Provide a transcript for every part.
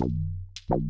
Bye.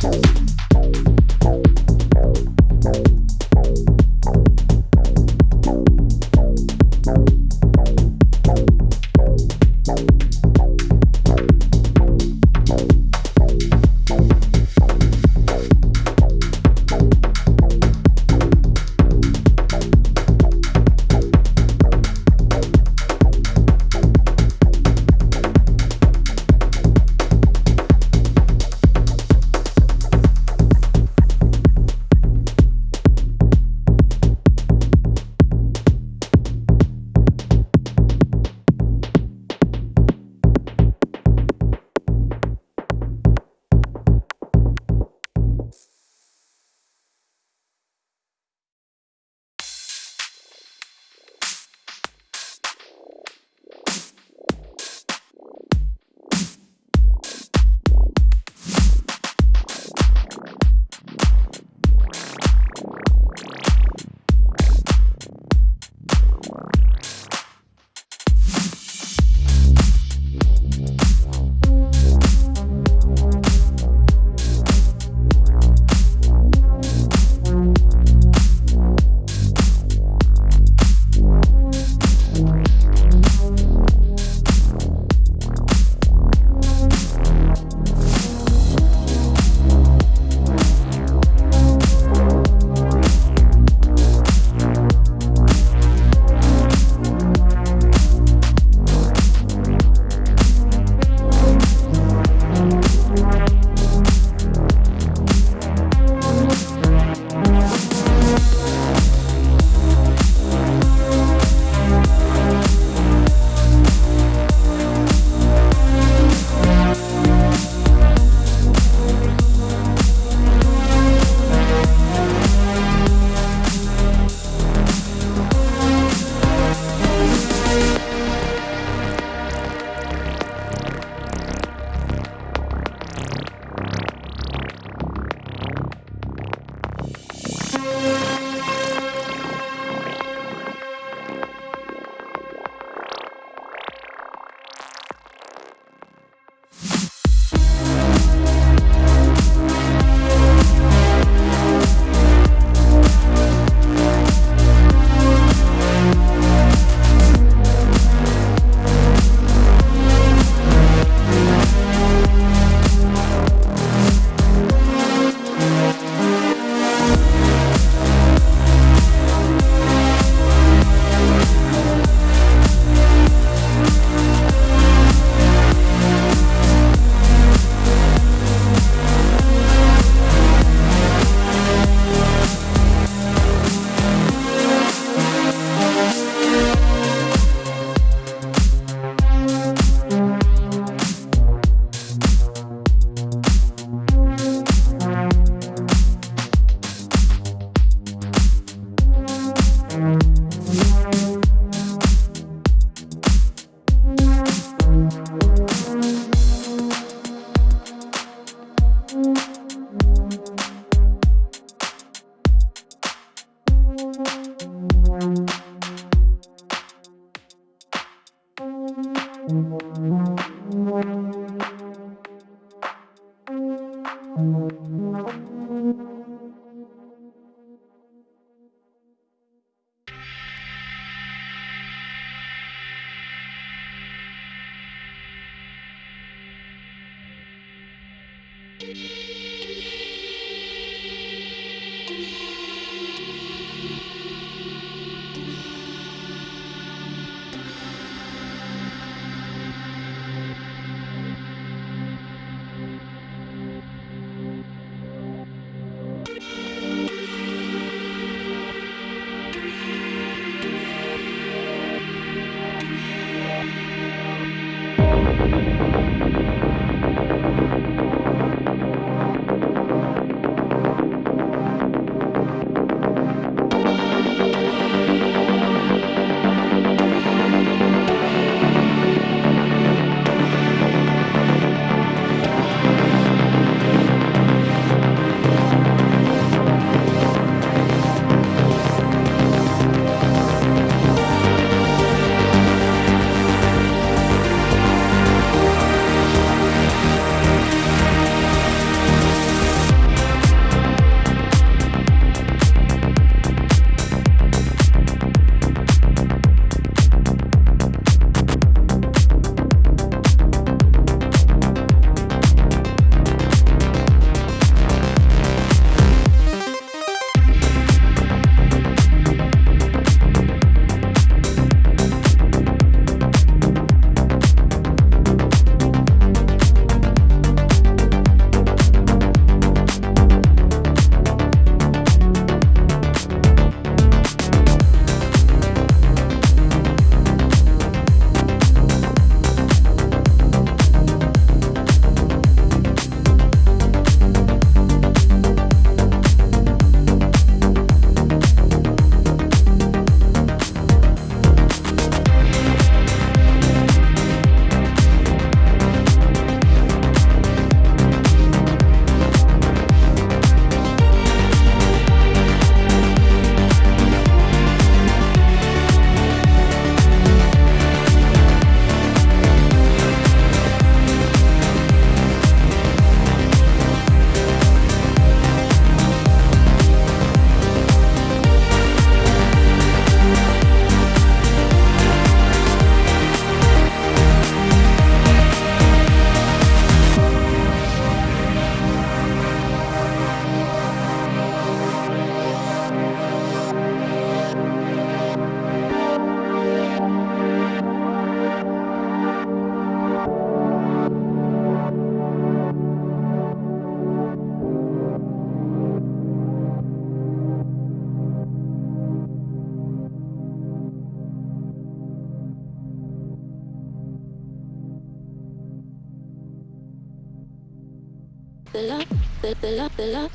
Thank Música the love, the love, the love.